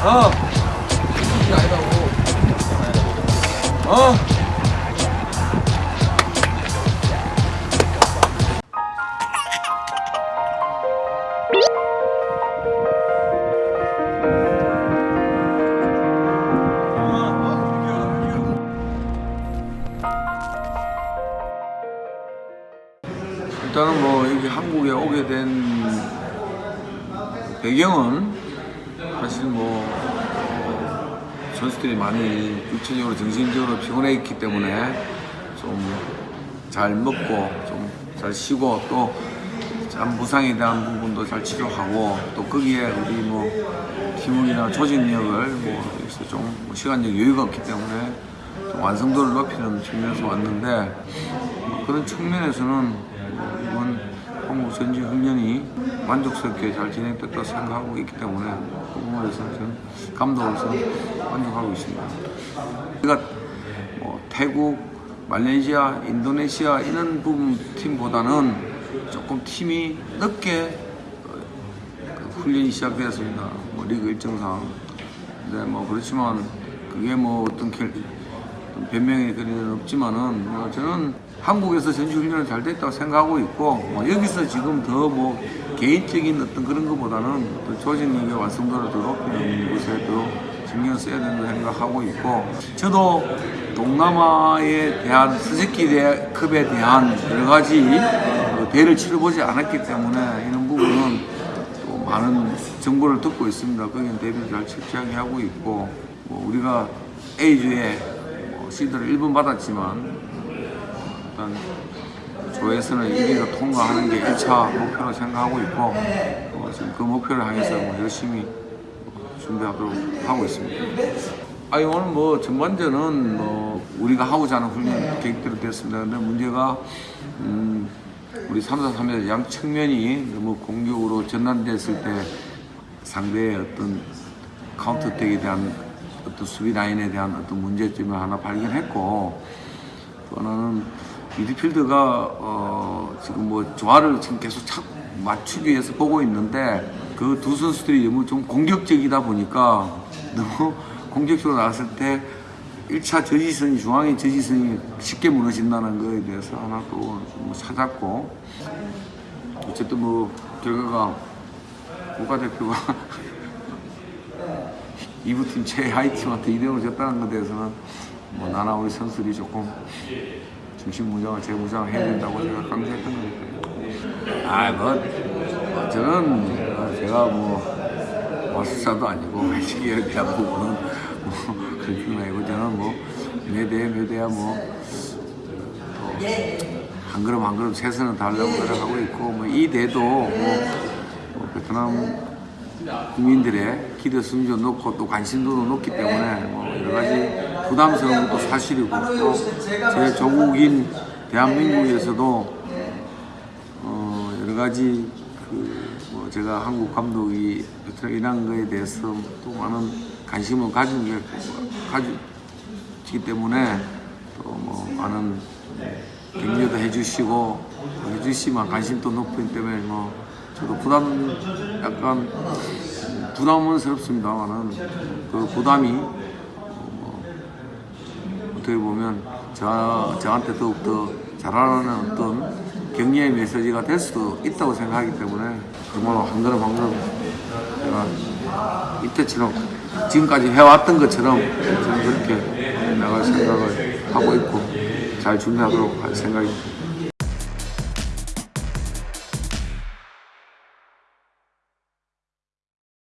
어. 아니라고. 어? 일단은 뭐 여기 한국에 오게 된 배경은 사실 뭐 어, 선수들이 많이 육체적으로 정신적으로 피곤해 있기 때문에 좀 잘 먹고 좀 잘 쉬고 또 참 부상에 대한 부분도 잘 치료하고 또 거기에 우리 뭐 팀원이나 조직력을 뭐 좀뭐 시간적 여유가 없기 때문에 좀 완성도를 높이는 측면에서 왔는데 뭐 그런 측면에서는 뭐 이번 한국 전지 훈련이 만족스럽게 잘 진행됐다고 생각하고 있기 때문에 그 부분에서 저는 감독으로서 만족하고 있습니다. 우리가 뭐 태국, 말레이시아, 인도네시아 이런 부분 팀보다는 조금 팀이 늦게 어, 그 훈련이 시작되었습니다. 뭐 리그 일정상. 근데 뭐 그렇지만 그게 뭐 어떤 결, 변명의 그리는 없지만은 뭐 저는 한국에서 전시 훈련을 잘 됐다고 생각하고 있고 뭐 여기서 지금 더뭐 개인적인 어떤 그런 것보다는 어떤 조직력의 완성도를 더 높이는 것에 더 신경 써야 된다고 생각하고 있고 저도 동남아에 대한 스즈키급에 대한 여러 가지 그 대회를 치러보지 않았기 때문에 이런 부분은 또 많은 정보를 듣고 있습니다. 거기는 대비를 잘 철저하게 하고 있고 뭐 우리가 A주에 뭐 시드를 1번 받았지만 일단 조에서는 1위로 통과하는 게 1차 목표로 생각하고 있고 어, 지금 그 목표를 향해서 뭐 열심히 준비하도록 하고 있습니다. 아니 오늘 뭐 전반전은 뭐 우리가 하고자 하는 훈련 계획대로 됐습니다. 근데 문제가 음 우리 3사 3의 양 측면이 너무 공격으로 전환됐을 때 상대의 어떤 카운터택에 대한 어떤 수비 라인에 대한 어떤 문제점을 하나 발견했고 또 하나는 미드필드가 어 지금 뭐 조화를 지금 계속 착 맞추기 위해서 보고 있는데 그 두 선수들이 너무 좀 공격적이다 보니까 너무 공격적으로 나왔을 때 1차 저지선이 중앙의 저지선이 쉽게 무너진다는 거에 대해서 하나 또뭐 찾았고. 어쨌든 뭐 결과가 국가대표가 이부팀 최하위 팀한테 2대0을 졌다는 것에 대해서는 뭐 나나 우리 선수들이 조금 중심 무장을 재무장을 해야 된다고 제가 강조했던 거니까요. 아, 뭐, 뭐 저는 어, 제가 뭐 마술사도 아니고 회식에 대한 부분은 뭐 그렇게 아니고 저는 뭐 몇대 몇대야 뭐한 걸음 한 걸음 최선을 다하려고 노력하고 있고 뭐 이 대도 뭐, 뭐 베트남 국민들의 기대 수준도 높고 또 관심도도 높기 때문에 뭐 여러 가지 부담스러운 것도 사실이고 또 제 조국인 대한민국에서도 어 여러 가지 그 뭐 제가 한국 감독이 베트남 일한 거에 대해서 또 많은 관심을 가지고 가지기 때문에 또 뭐 많은 격려도 해주시고 해주시면 관심도 높기 때문에 뭐 저도 부담 약간 부담은 스럽습니다만은 그 부담이 뭐 어떻게 보면 저, 저한테 더욱더 잘하라는 어떤 격려의 메시지가 될 수도 있다고 생각하기 때문에 정말로 한 걸음 한 걸음 제가 이때처럼 지금까지 해왔던 것처럼 저는 그렇게 나갈 생각을 하고 있고 잘 준비하도록 할 생각입니다.